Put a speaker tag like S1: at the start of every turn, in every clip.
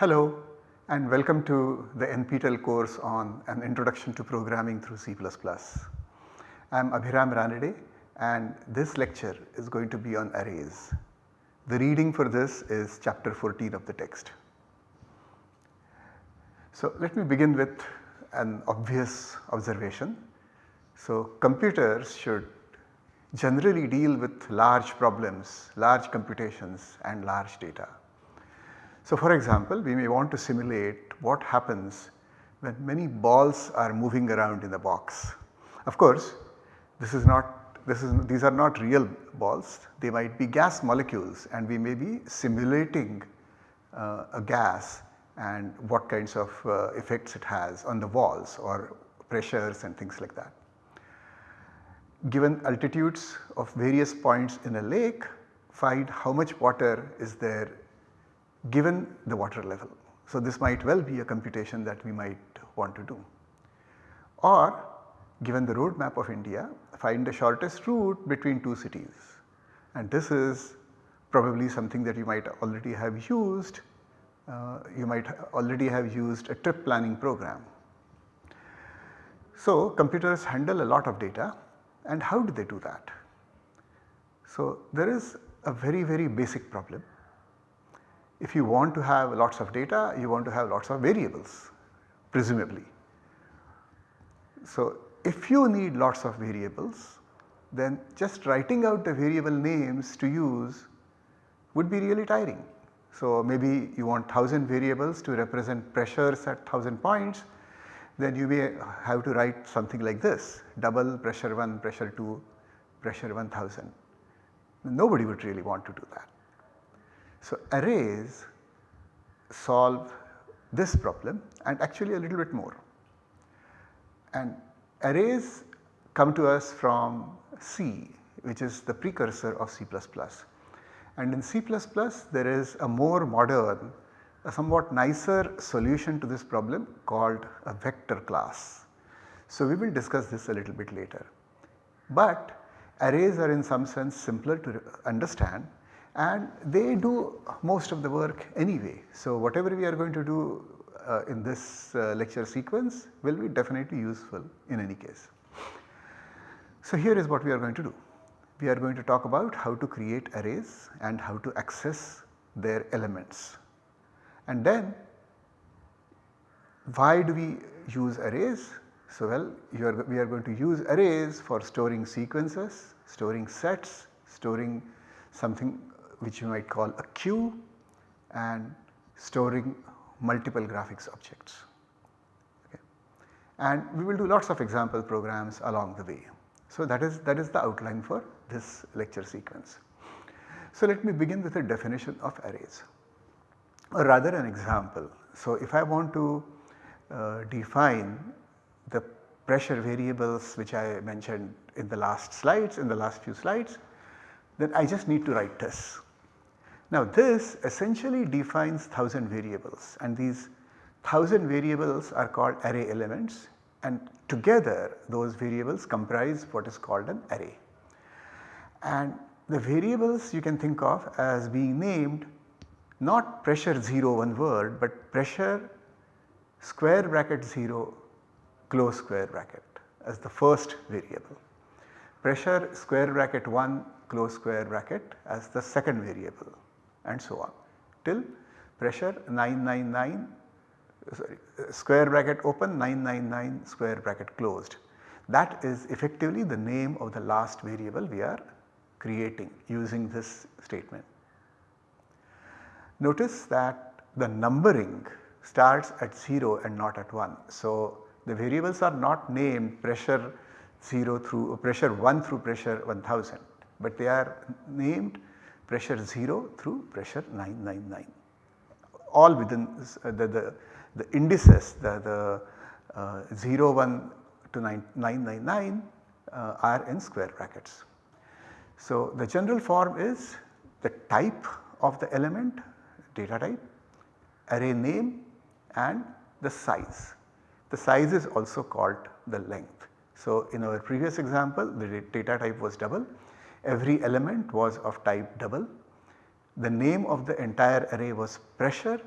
S1: Hello and welcome to the NPTEL course on an introduction to programming through C++. I am Abhiram Ranade and this lecture is going to be on arrays. The reading for this is chapter 14 of the text. So let me begin with an obvious observation. So computers should generally deal with large problems, large computations and large data. So for example, we may want to simulate what happens when many balls are moving around in the box. Of course, this is not this is these are not real balls, they might be gas molecules and we may be simulating uh, a gas and what kinds of uh, effects it has on the walls or pressures and things like that. Given altitudes of various points in a lake, find how much water is there given the water level. So, this might well be a computation that we might want to do. Or given the road map of India find the shortest route between two cities and this is probably something that you might already have used, uh, you might already have used a trip planning program. So, computers handle a lot of data and how do they do that? So, there is a very very basic problem if you want to have lots of data, you want to have lots of variables presumably. So, if you need lots of variables then just writing out the variable names to use would be really tiring. So, maybe you want 1000 variables to represent pressures at 1000 points then you may have to write something like this double pressure 1, pressure 2, pressure 1000. Nobody would really want to do that. So, arrays solve this problem and actually a little bit more. And arrays come to us from C which is the precursor of C++. And in C++ there is a more modern, a somewhat nicer solution to this problem called a vector class. So we will discuss this a little bit later. But arrays are in some sense simpler to understand and they do most of the work anyway. So, whatever we are going to do uh, in this uh, lecture sequence will be definitely useful in any case. So, here is what we are going to do. We are going to talk about how to create arrays and how to access their elements. And then why do we use arrays? So, well are, we are going to use arrays for storing sequences, storing sets, storing something which you might call a queue and storing multiple graphics objects. Okay. And we will do lots of example programs along the way. So that is that is the outline for this lecture sequence. So let me begin with a definition of arrays or rather an example. So if I want to uh, define the pressure variables which I mentioned in the last slides in the last few slides then I just need to write this. Now this essentially defines 1000 variables and these 1000 variables are called array elements and together those variables comprise what is called an array. And the variables you can think of as being named not pressure 0 one word but pressure square bracket 0 close square bracket as the first variable. Pressure square bracket 1 close square bracket as the second variable and so on till pressure 999 sorry square bracket open 999 square bracket closed. That is effectively the name of the last variable we are creating using this statement. Notice that the numbering starts at 0 and not at 1. So, the variables are not named pressure 0 through pressure 1 through pressure 1000, but they are named pressure 0 through pressure 999 all within uh, the, the, the indices the, the uh, 0 1 to 9, 999 uh, are in square brackets. So, the general form is the type of the element data type, array name and the size. The size is also called the length. So, in our previous example the data type was double every element was of type double. The name of the entire array was pressure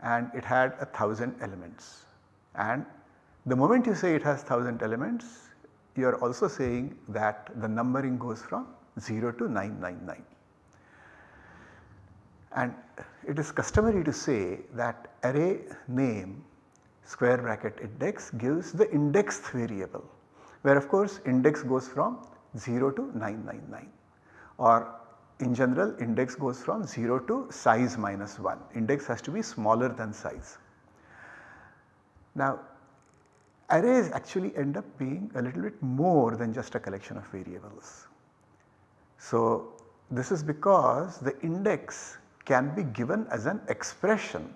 S1: and it had a 1000 elements and the moment you say it has 1000 elements you are also saying that the numbering goes from 0 to 999. And it is customary to say that array name square bracket index gives the indexed variable where of course index goes from 0 to 999 or in general index goes from 0 to size minus 1 index has to be smaller than size. Now arrays actually end up being a little bit more than just a collection of variables. So this is because the index can be given as an expression.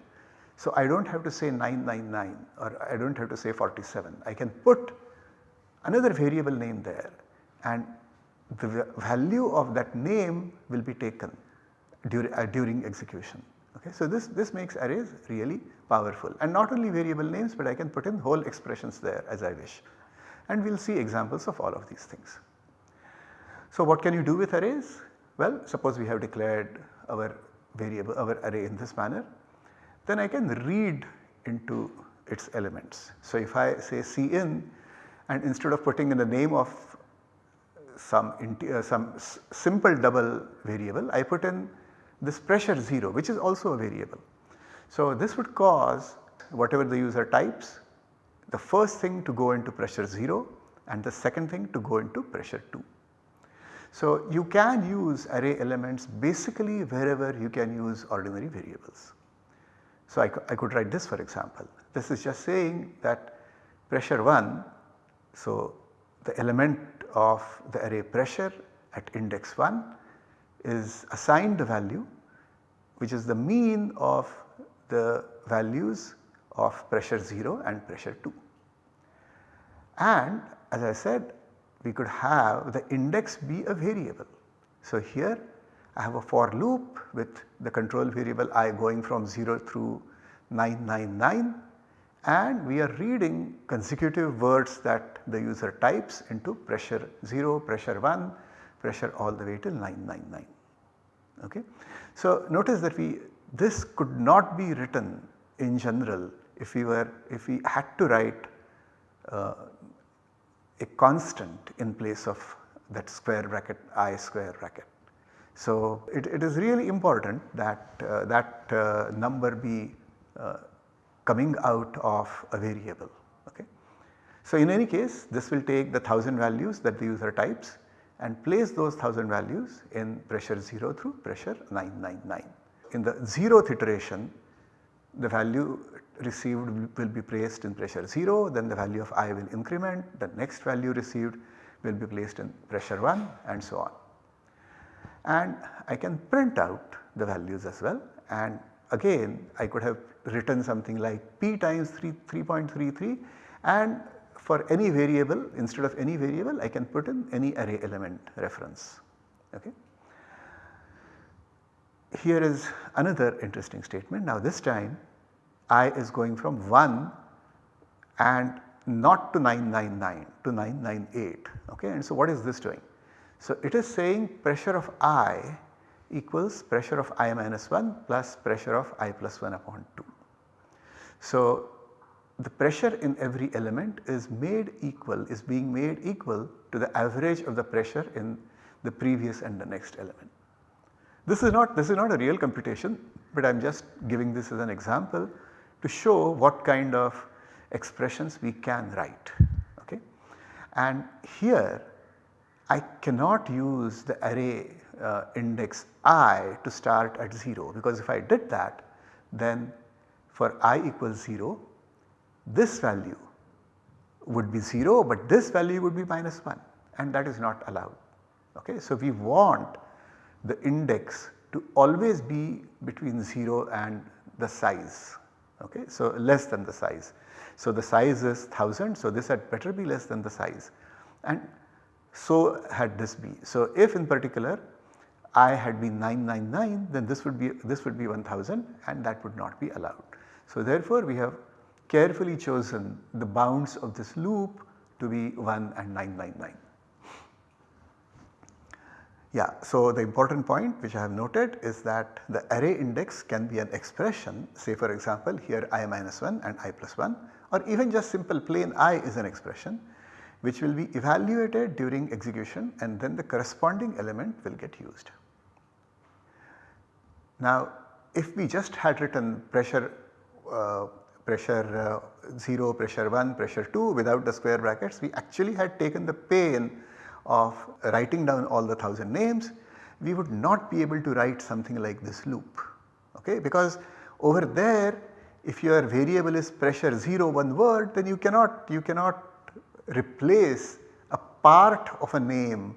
S1: So I do not have to say 999 or I do not have to say 47. I can put another variable name there and the value of that name will be taken during, uh, during execution. Okay. So this, this makes arrays really powerful and not only variable names but I can put in whole expressions there as I wish and we will see examples of all of these things. So what can you do with arrays? Well suppose we have declared our variable our array in this manner then I can read into its elements. So if I say cin and instead of putting in the name of some, uh, some simple double variable I put in this pressure 0 which is also a variable. So this would cause whatever the user types the first thing to go into pressure 0 and the second thing to go into pressure 2. So you can use array elements basically wherever you can use ordinary variables. So I, I could write this for example. This is just saying that pressure 1, so the element of the array pressure at index 1 is assigned the value which is the mean of the values of pressure 0 and pressure 2. And as I said we could have the index be a variable. So here I have a for loop with the control variable i going from 0 through 999 and we are reading consecutive words that the user types into pressure 0, pressure 1, pressure all the way till 999. Okay. So notice that we this could not be written in general if we were if we had to write uh, a constant in place of that square bracket i square bracket. So it, it is really important that uh, that uh, number be uh, coming out of a variable. Okay. So in any case this will take the 1000 values that the user types and place those 1000 values in pressure 0 through pressure 999. In the 0th iteration the value received will be placed in pressure 0 then the value of I will increment the next value received will be placed in pressure 1 and so on. And I can print out the values as well and again I could have written something like p times 3.33 and for any variable instead of any variable I can put in any array element reference. Okay. Here is another interesting statement. Now this time i is going from 1 and not to 999 to 998 okay and so what is this doing? So it is saying pressure of i equals pressure of i minus 1 plus pressure of i plus 1 upon 2. So the pressure in every element is made equal is being made equal to the average of the pressure in the previous and the next element. This is not this is not a real computation but I am just giving this as an example to show what kind of expressions we can write. Okay? And here I cannot use the array uh, index i to start at 0 because if I did that then for i equals 0 this value would be 0 but this value would be minus 1 and that is not allowed. Okay? So we want the index to always be between 0 and the size okay. So less than the size. So the size is 1000 so this had better be less than the size and so had this be. So if in particular I had been 999 then this would be this would be 1000 and that would not be allowed. So therefore we have carefully chosen the bounds of this loop to be 1 and 999. Yeah, so the important point which I have noted is that the array index can be an expression say for example here i minus 1 and i plus 1 or even just simple plain i is an expression which will be evaluated during execution and then the corresponding element will get used. Now if we just had written pressure pressure uh, 0, pressure 1, pressure 2 without the square brackets we actually had taken the pain of writing down all the 1000 names we would not be able to write something like this loop okay because over there if your variable is pressure 0 one word then you cannot you cannot replace a part of a name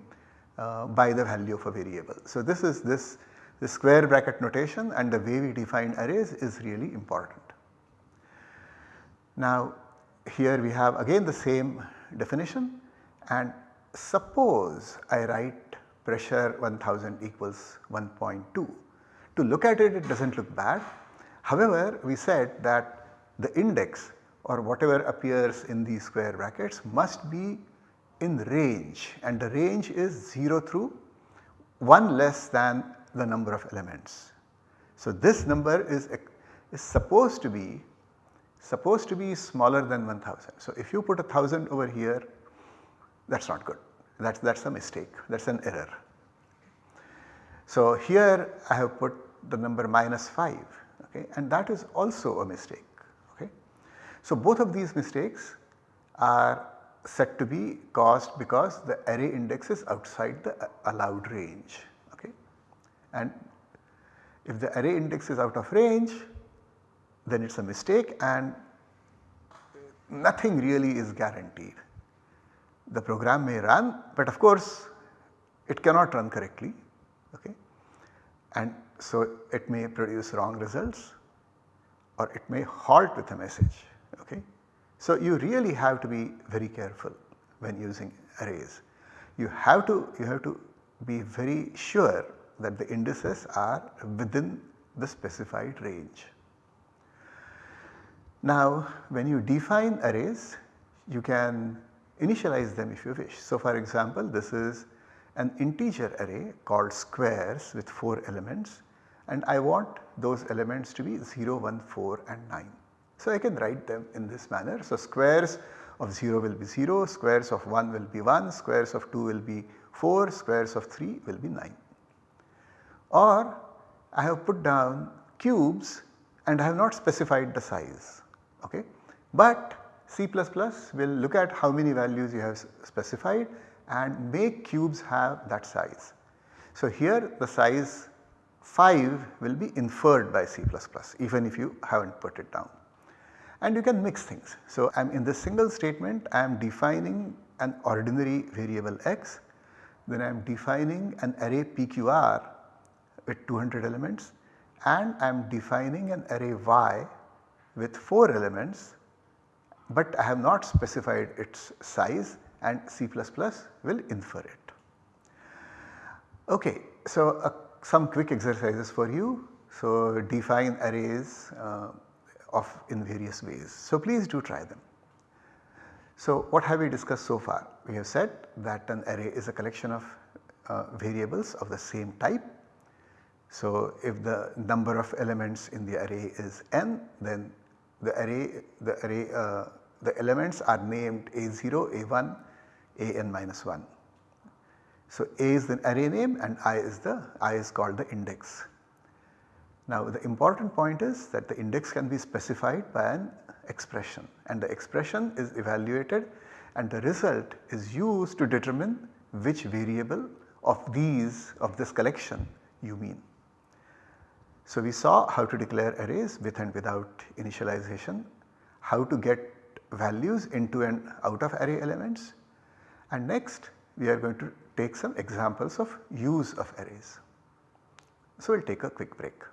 S1: uh, by the value of a variable. So this is this, this square bracket notation and the way we define arrays is really important. Now here we have again the same definition and suppose I write pressure 1000 equals 1.2. To look at it, it does not look bad. However, we said that the index or whatever appears in these square brackets must be in range and the range is 0 through 1 less than the number of elements. So this number is, is supposed to be supposed to be smaller than 1000. So if you put a 1000 over here that is not good that is a mistake that is an error. So here I have put the number minus 5 okay, and that is also a mistake. Okay. So both of these mistakes are said to be caused because the array index is outside the allowed range okay. And if the array index is out of range then it is a mistake and nothing really is guaranteed. The program may run but of course it cannot run correctly okay and so it may produce wrong results or it may halt with a message Okay. So you really have to be very careful when using arrays. You have to you have to be very sure that the indices are within the specified range. Now when you define arrays you can initialize them if you wish. So for example this is an integer array called squares with 4 elements and I want those elements to be 0, 1, 4 and 9. So I can write them in this manner. So squares of 0 will be 0, squares of 1 will be 1, squares of 2 will be 4, squares of 3 will be 9. Or I have put down cubes and I have not specified the size okay. But C++ will look at how many values you have specified and make cubes have that size. So here the size 5 will be inferred by C++ even if you have not put it down and you can mix things. So, I am in this single statement I am defining an ordinary variable x, then I am defining an array PQR with 200 elements and I am defining an array y with 4 elements but I have not specified its size and C++ will infer it. Okay, so uh, some quick exercises for you. So define arrays uh, of in various ways. So please do try them. So what have we discussed so far? We have said that an array is a collection of uh, variables of the same type. So if the number of elements in the array is n then the array the array uh, the elements are named a0, a1, an minus 1. So a is the array name and i is the i is called the index. Now the important point is that the index can be specified by an expression and the expression is evaluated and the result is used to determine which variable of these of this collection you mean. So we saw how to declare arrays with and without initialization, how to get values into and out of array elements and next we are going to take some examples of use of arrays. So we will take a quick break.